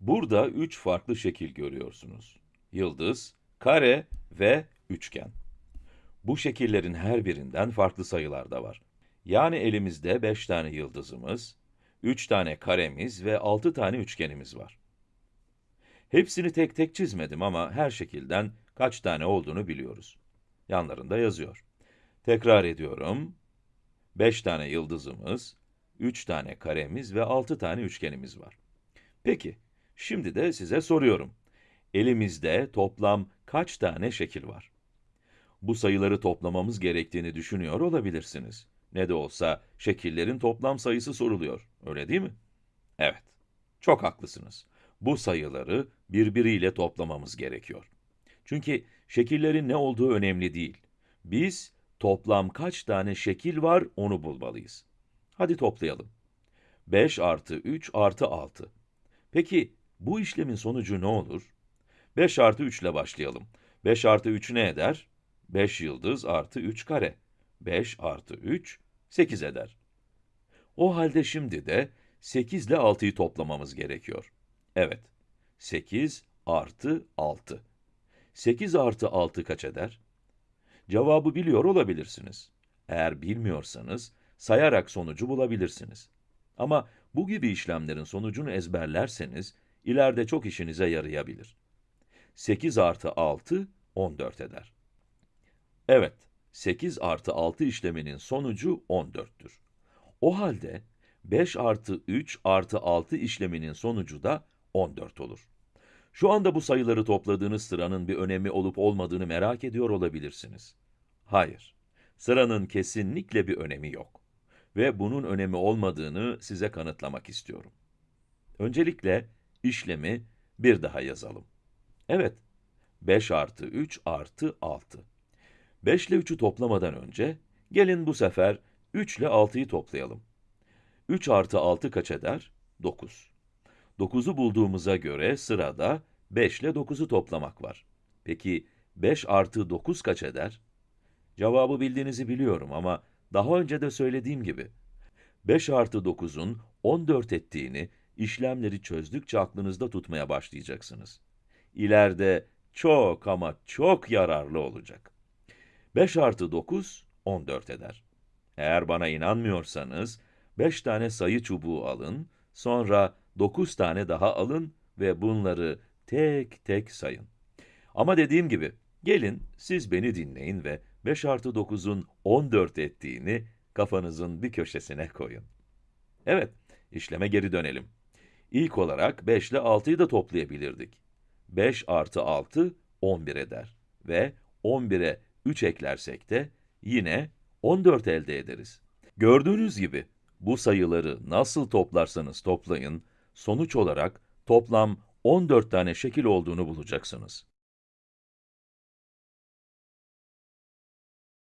Burada üç farklı şekil görüyorsunuz. Yıldız, kare ve üçgen. Bu şekillerin her birinden farklı sayılar da var. Yani elimizde 5 tane yıldızımız, 3 tane karemiz ve 6 tane üçgenimiz var. Hepsini tek tek çizmedim ama her şekilden kaç tane olduğunu biliyoruz. Yanlarında yazıyor. Tekrar ediyorum. 5 tane yıldızımız, 3 tane karemiz ve 6 tane üçgenimiz var. Peki, şimdi de size soruyorum. Elimizde toplam kaç tane şekil var? Bu sayıları toplamamız gerektiğini düşünüyor olabilirsiniz. Ne de olsa şekillerin toplam sayısı soruluyor, öyle değil mi? Evet, çok haklısınız. Bu sayıları birbiriyle toplamamız gerekiyor. Çünkü şekillerin ne olduğu önemli değil. Biz toplam kaç tane şekil var onu bulmalıyız. Hadi toplayalım. 5 artı 3 artı 6. Peki bu işlemin sonucu ne olur? 5 artı 3 ile başlayalım. 5 artı 3 ne eder? 5 yıldız artı 3 kare. 5 artı 3, 8 eder. O halde şimdi de 8 ile 6'yı toplamamız gerekiyor. Evet, 8 artı 6. 8 artı 6 kaç eder? Cevabı biliyor olabilirsiniz. Eğer bilmiyorsanız, sayarak sonucu bulabilirsiniz. Ama bu gibi işlemlerin sonucunu ezberlerseniz, ileride çok işinize yarayabilir. 8 artı 6, 14 eder. Evet, 8 artı 6 işleminin sonucu 14'tür. O halde 5 artı 3 artı 6 işleminin sonucu da 14 olur. Şu anda bu sayıları topladığınız sıranın bir önemi olup olmadığını merak ediyor olabilirsiniz. Hayır, sıranın kesinlikle bir önemi yok. Ve bunun önemi olmadığını size kanıtlamak istiyorum. Öncelikle işlemi bir daha yazalım. Evet, 5 artı 3 artı 6. 5 ile 3'ü toplamadan önce, gelin bu sefer 3 ile 6'yı toplayalım. 3 artı 6 kaç eder? 9. 9'u bulduğumuza göre sırada 5 ile 9'u toplamak var. Peki 5 artı 9 kaç eder? Cevabı bildiğinizi biliyorum ama daha önce de söylediğim gibi, 5 artı 9'un 14 ettiğini işlemleri çözdükçe aklınızda tutmaya başlayacaksınız. İleride çok ama çok yararlı olacak. 5 artı 9, 14 eder. Eğer bana inanmıyorsanız, 5 tane sayı çubuğu alın, sonra 9 tane daha alın ve bunları tek tek sayın. Ama dediğim gibi, gelin siz beni dinleyin ve 5 artı 9'un 14 ettiğini kafanızın bir köşesine koyun. Evet, işleme geri dönelim. İlk olarak 5 ile 6'yı da toplayabilirdik. 5 artı 6, 11 eder. Ve 11'e 3 eklersek de yine 14 elde ederiz. Gördüğünüz gibi, bu sayıları nasıl toplarsanız toplayın, sonuç olarak toplam 14 tane şekil olduğunu bulacaksınız.